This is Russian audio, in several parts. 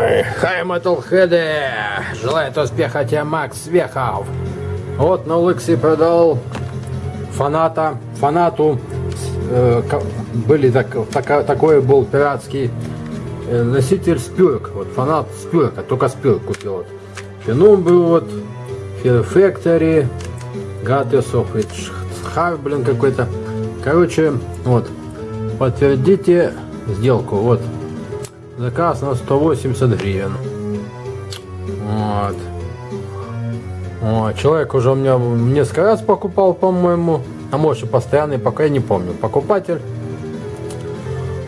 Ой, хай, Metalhead! Желает успеха тебе, Макс Вехов! Вот на Лексе продал фаната, фанату, э, были так, так, такой был пиратский э, носитель спюрок, вот фанат спюрка, только спюрк купил. Вот. Был вот, Factory, Goddess of блин, какой-то. Короче, вот, подтвердите сделку, вот, заказ на 180 гривен. Вот. О, человек уже у меня несколько раз покупал, по-моему. А может и постоянный, пока я не помню. Покупатель.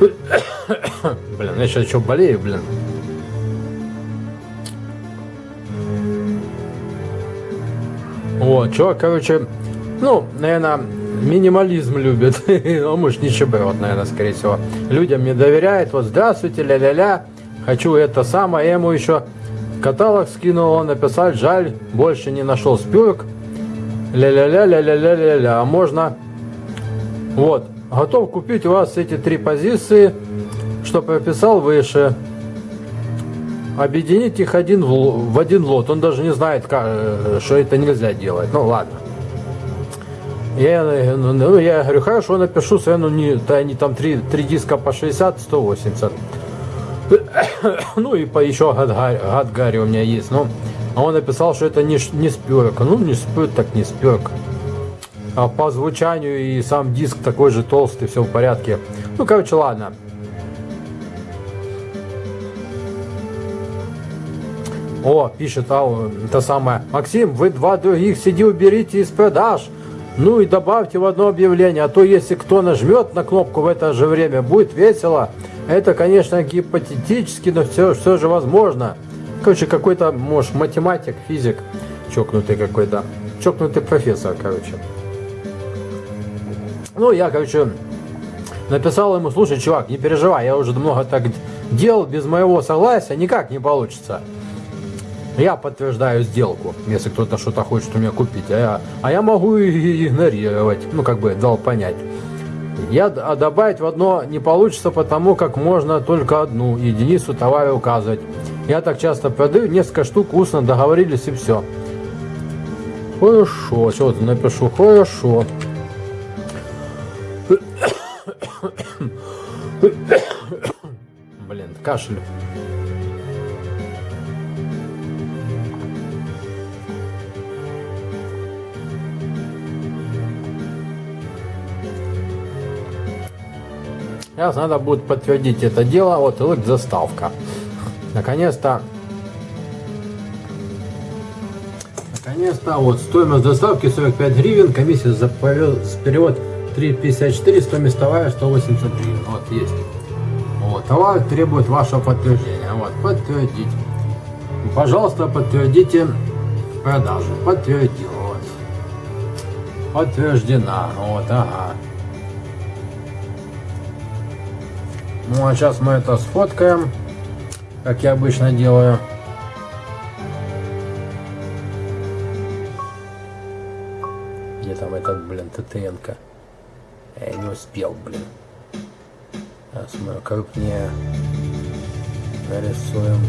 блин, я сейчас еще болею, блин. Вот, чувак, короче, ну, наверное, минимализм любит. Он, может, не чеброт, наверное, скорее всего. Людям не доверяет. Вот, здравствуйте, ля-ля-ля. Хочу это самое. Я ему еще Каталог скинул он написать, жаль, больше не нашел спюрок. Ля-ля-ля, ля-ля-ля-ля-ля. А можно... Вот, готов купить у вас эти три позиции, что прописал выше. Объединить их один в, в один лот. Он даже не знает, как, э, что это нельзя делать. Ну ладно. Я, ну, я говорю, хорошо, напишу, ну, не, да, не там три, три диска по 60, 180. Ну и по еще гад, у меня есть. Но а он написал, что это не, не спёрка. Ну не спёрк, так не спёрк. А по звучанию и сам диск такой же толстый, все в порядке. Ну короче, ладно. О, пишет а, это самое. Максим, вы два других CD уберите из продаж. Ну и добавьте в одно объявление, а то если кто нажмет на кнопку в это же время, будет весело. Это, конечно, гипотетически, но все, все же возможно. Короче, какой-то, может, математик, физик, чокнутый какой-то, чокнутый профессор, короче. Ну, я, короче, написал ему, слушай, чувак, не переживай, я уже много так делал, без моего согласия никак не получится. Я подтверждаю сделку, если кто-то что-то хочет у меня купить, а я, а я могу и игнорировать, ну, как бы дал понять. Я а добавить в одно не получится, потому как можно только одну единицу товара указывать. Я так часто продаю, несколько штук устно договорились и все. Хорошо, что то напишу, хорошо. Блин, кашель. Сейчас надо будет подтвердить это дело. Вот и заставка. Наконец-то. Наконец-то. Вот стоимость доставки 45 гривен. Комиссия за перевод 3,54. Стоимость товара 180 гривен. Вот есть. Вот. Товар требует вашего подтверждения. Вот. Подтвердить. Пожалуйста, подтвердите продажу. Подтвердил. Вот. Подтверждена. Вот. Ага. Ну а сейчас мы это сфоткаем, как я обычно делаю. Где там этот, блин, ТТНК? Я не успел, блин. Сейчас мы крупнее нарисуем.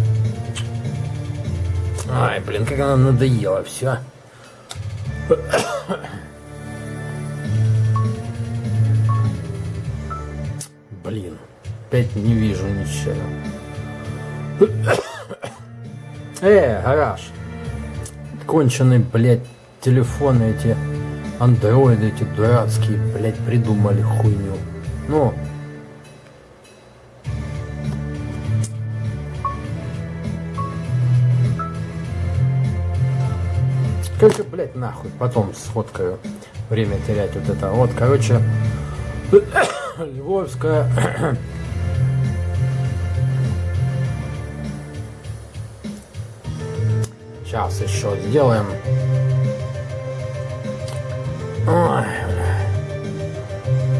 Ай, блин, как она надоела, все. Блин. Опять не вижу ничего. Э, гараж. Конченые, блядь, телефоны эти, андроиды эти дурацкие, блядь, придумали хуйню. Ну, Короче, блядь, нахуй. Потом сфоткаю. Время терять вот это. Вот, короче, Львовская Сейчас еще сделаем. Ой,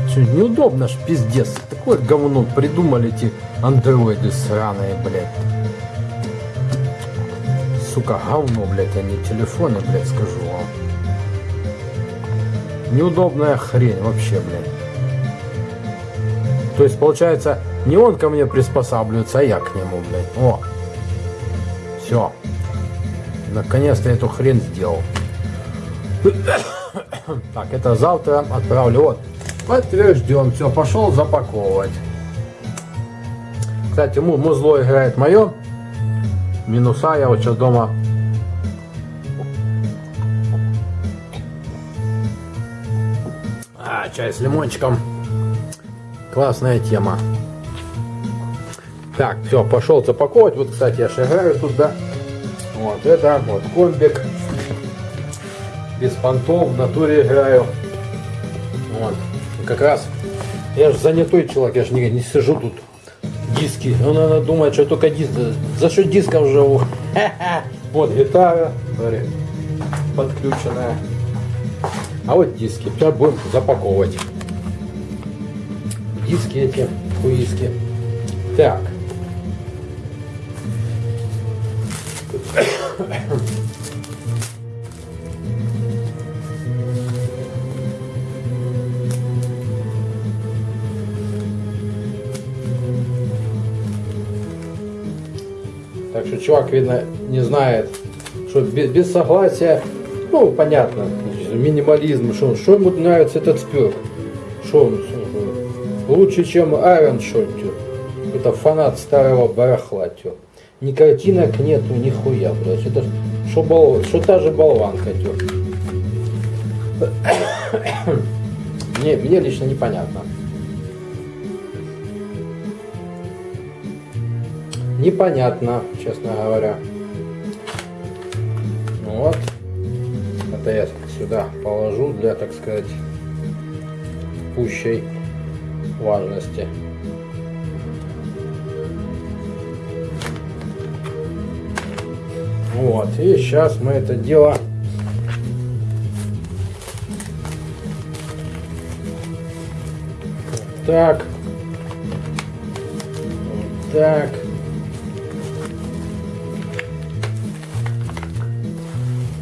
Что, неудобно ж, пиздец. Такое говно придумали эти андроиды сраные, блядь. Сука, говно, блядь, не телефоны, блядь, скажу вам. Неудобная хрень вообще, блядь. То есть, получается, не он ко мне приспосабливается, а я к нему, блядь. О, Все. Наконец-то эту хрен сделал. Так, это завтра отправлю. Вот. Подтвержден. Все, пошел запаковывать. Кстати, музло играет мое. Минуса я вот сейчас дома А, чай с лимончиком. Классная тема. Так, все, пошел запаковывать. Вот, кстати, я шагаю туда. Вот это, вот комбик. Без понтов, в натуре играю. Вот. Как раз, я же занятой человек, я же не, не сижу тут. Диски. Ну, надо думать, что только диск. За счет дисков живу. Вот гитара, смотри, подключенная. А вот диски. Сейчас будем запаковывать. Диски эти, хуиски. Так. Так что чувак, видно, не знает, что без, без согласия, ну, понятно, минимализм, что, что ему нравится этот спек. Что он, лучше, чем Айрон Шотти. Это фанат старого барахла, тё. Ни картинок нету, нихуя, блядь. Это что, бол, что та же болванка, тё. мне, мне лично непонятно. Непонятно, честно говоря. Ну вот. Это я сюда положу для, так сказать, пущей важности. Вот, и сейчас мы это дело так, так.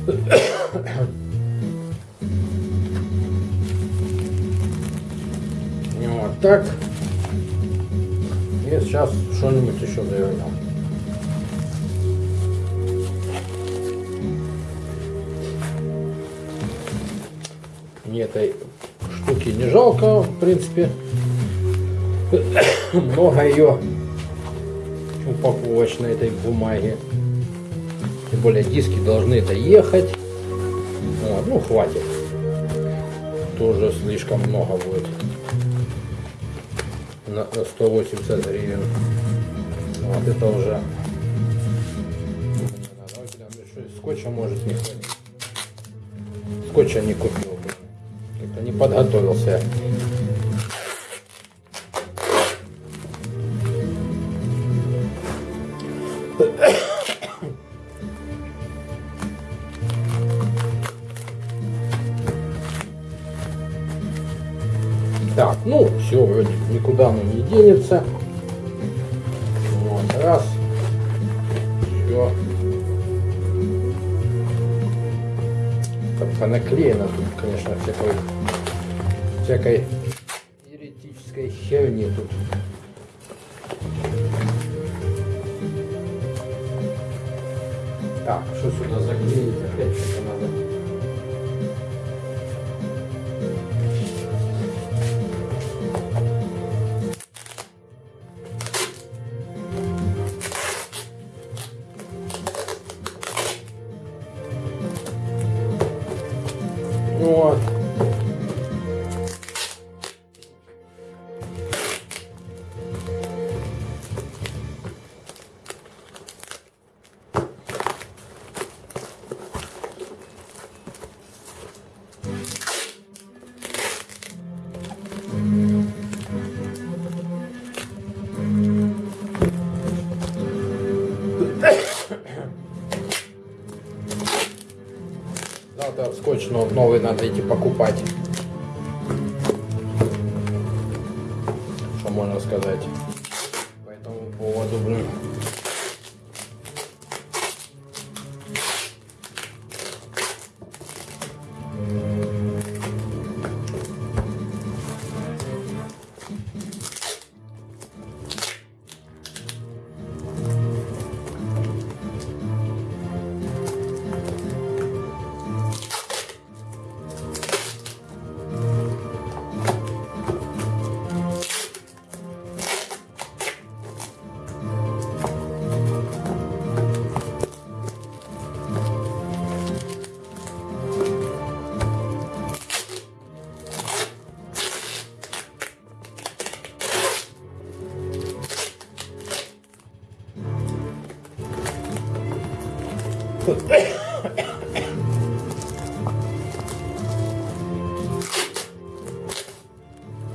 Вот так. И сейчас что-нибудь еще завернем. Мне этой штуки не жалко, в принципе. Много ее упаковочной этой бумаги. Тем более диски должны доехать. Вот, ну, хватит. Тоже слишком много будет. На 180 гривен. Вот это уже. Скотча может не хватить. Скотча не купил. Как-то не подготовился. Так, ну, все, вроде никуда оно не денется. Вот, раз. Все. Понаклеено тут, конечно, всякой, всякой еретической херни тут. Так, что сюда заклеить? Опять что-то надо. Вот. Завтра скотч но- новый надо идти покупать. Что можно сказать по этому поводу, блин.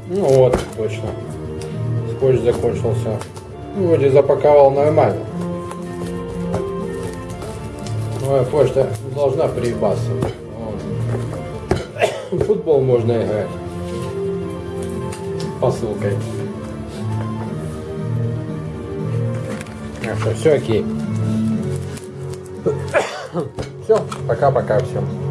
Ну вот, точно. Скотч закончился. Ну, вроде запаковал нормально. Моя почта должна приебаться. Футбол можно играть. Посылкой. Что все окей. Все, пока-пока всем.